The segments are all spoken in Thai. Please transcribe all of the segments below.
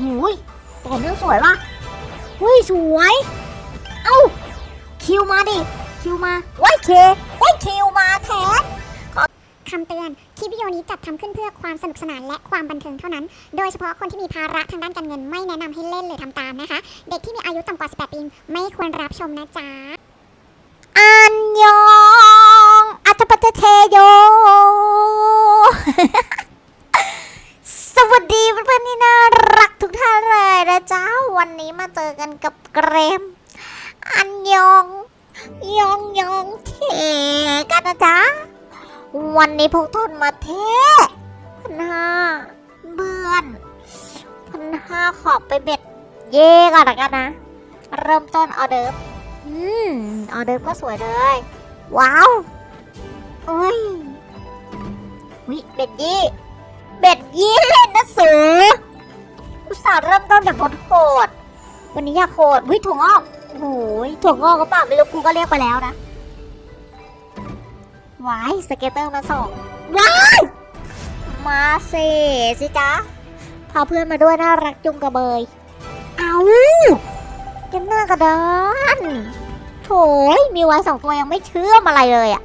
หูยต่อเนื่องสวยว่ะหุ้ยสวย เอ้า คิวมาดิ คิวมาไว้เคไว้คิวมาแทนคำเตือน คลิปวิดีโอนี้จัดทำขึ้นเพื่อความสนุกสนานและความบันเทิงเท่านั้น โดยเฉพาะคนที่มีภาระทางด้านการเงินไม่แนะนำให้เล่นหรือทำตามนะคะ เด็กที่มีอายุต่ำกว่า 18 ปีไม่ควรรับชมนะจ๊ะอัน กันกับเกรม อันยอง ยองยองเทกันนะจ๊ะ วันนี้พวกทนมาเทพันห้าเบื่อนพันห้าขอบไปเบ็ดเย่ก่อนละกันนะ เริ่มต้นออเดิร์ฟอืมออเดิร์ฟก็สวยเลย ว้าวโอ้ยวิเบ็ดยี่เบ็ดยี่เล่นนะสูอุตส่าห์เริ่มต้นแบบโหด วันนี้อยากโหดวิถั่วงอกโอ้โหยถั่วงอกก็ปล่าไม่รู้กูก็เรียกไปแล้วนะว้ายสเกตเตอร์มาส่งว้ายมาเซสิจ๊ะพาเพื่อนมาด้วยน่ารักจุงกระเบย เอาเกันหน้ากระดานโถยมีไว้สองตัวยังไม่เชื่อมอะไรเลยอะ่ะ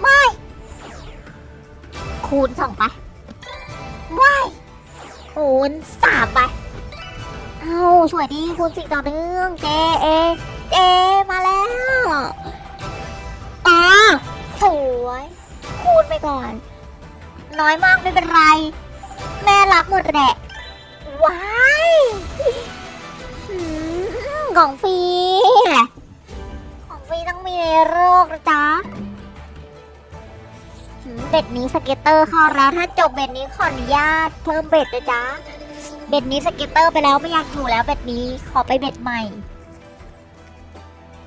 ไม่ คูณสองไปไม่คูณสามไป อาสวยดีคูณสี่ต่อเนื่องเจเอเจมาแล้วอ่าสวยคูณไปก่อน น้อยมากไม่เป็นไร แม่รักหมดแหละว้ายของฟรีของฟรีต้องมีในโรคนะจ๊ะbet นี้ scatter เข้าแล้วถ้าจบ bet นี้ขออนุญาตเพิ่ม bet นะจ๊ะ bet นี้ scatter ไปแล้วไม่อยากอยู่แล้ว bet นี้ขอไป bet ใหม่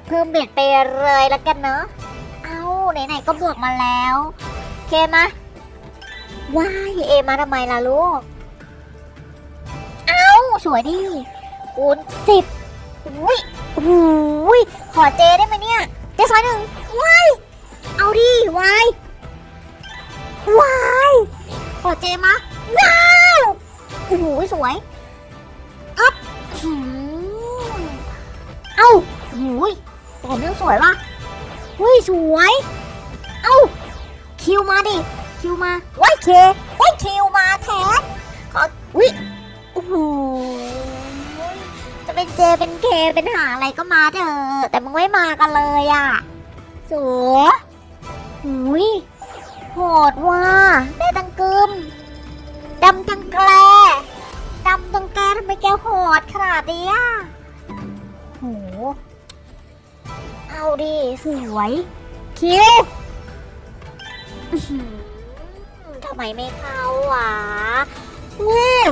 เพิ่ม bet ไปเลยแล้วกันเนอะเอาไหนๆก็บวกมาแล้วเคมะว้ายเอมาทำไมล่ะลูกเอาสวยดิคูณสิบอุ้ยอุ้ยขอเจได้ไหมเนี่ยเจซอยหนึ่งว้ายเอาดิวายวายขอเจมะว้าว โอ้โหสวยอัพหืมเอ้าโอ้ยต่อเนื่องสวยว่ะเฮ้ยสวย เอ้า คิวมาดิ คิวมาไว้เคไว้คิวมาแทนขออุ้ยโอ้โหจะเป็นเจเป็นเคเป็นหาอะไรก็มาเถอะแต่มึงไม่มากันเลยอะสัวหุยโหดว่ะได้ตังกึม ดำตังแกลดำตังแกทำไมแกโหดขนาดนี้โห เอาดิสวย คิวทำไมไม่เข้าวะว้าว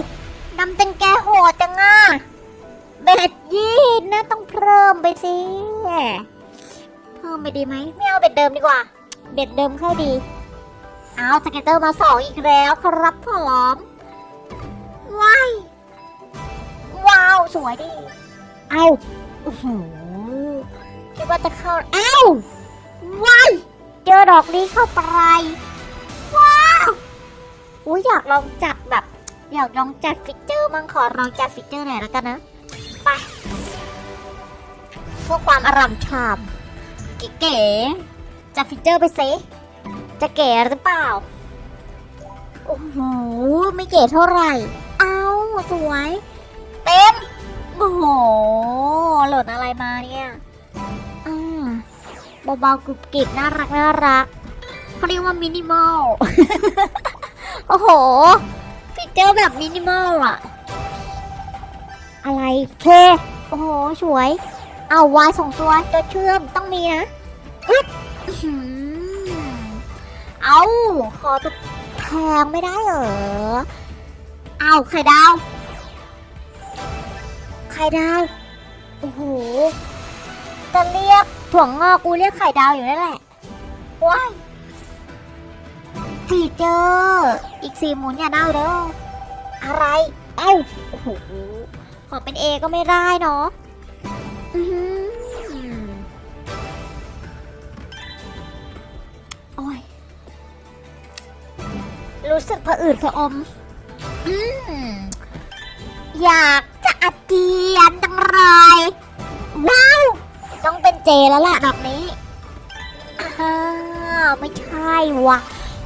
ดำเป็นแกโหดจังอะเบ็ดยี่นะต้องเพิ่มไปสิเพิ่มไปดีไหมไม่เอาเบ็ดเดิมดีกว่า เบ็ดเดิมเข้าดี เอาสเก็ตเตอร์มาสองอีกแล้วครับผมว้ายว้าว สวยดิเอาอื้อหือคิดว่าจะเข้าเอ้าว้ายเจอดอกนี้เข้าไปว้าวอุ้ยอยากลองจัดแบบ อยากลองจัด feature มั่งขอลองจัด feature หน่อยแล้วกันนะไปเพื่อความอร่ำชามเก๋ๆจัด feature ไปสิ จะเก๋หรือเปล่า โอ้โห ไม่เก๋เท่าไหร่ เอาสวย เต็ม โอ้โห หล่นอะไรมาเนี่ยอ่าเบาๆกรุบกริบน่ารักน่ารักเขาเรียกว่ามินิมอล โอ้โห ฟีเจอร์แบบมินิมอลอะอะไรเค โอ้โห สวย เอาวายสองตัวตัวเชื่อมต้องมีนะอึ๊บอื้อหือ เอาขอตัวแพงไม่ได้เหรอ เอาไข่ดาว ไข่ดาว โอ้โห จะเรียกถั่วงอกกูเรียกไข่ดาวอยู่นั่นแหละ ว้ายฟีเจอ อีกสี่หมุนอย่าเน่าเด้อ อะไร เอ้า โอ้โห ขอเป็นเอก็ไม่ได้เนาะอือโอ้ย รู้สึกผะอืดผะอม อืม อยากจะอาเจียนจังเลย ว้าว ต้องเป็นเจแล้วล่ะแบบนี้อ้าวไม่ใช่วะ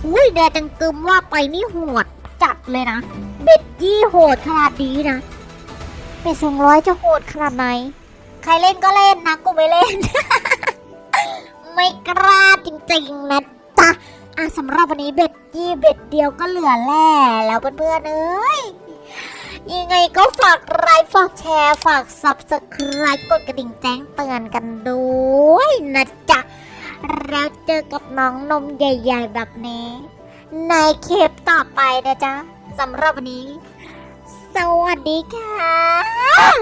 อุ้ยแดจังกึมว่าไปนี่โหดจัดเลยนะ เบ็ดยี่โหดขนาดนี้นะเป็ดสองร้อยจะโหดขนาดไหน ใครเล่นก็เล่นนะ กูไม่เล่น ไม่กล้าจริงๆนะจ๊ะ อะสำหรับวันนี้เบ็ดยี่เบ็ดเดียวก็เหลือแล่แล้วเพื่อนๆเอ้ยยังไงก็ฝากไลค์ฝากแชร์ ฝาก subscribe กดกระดิ่งแจ้งเตือนกันด้วยนะจ๊ะ แล้วเจอกับน้องนมใหญ่ ๆ แบบนี้ ในคลิปต่อไปนะจ๊ะสำหรับวันนี้ สวัสดีค่ะ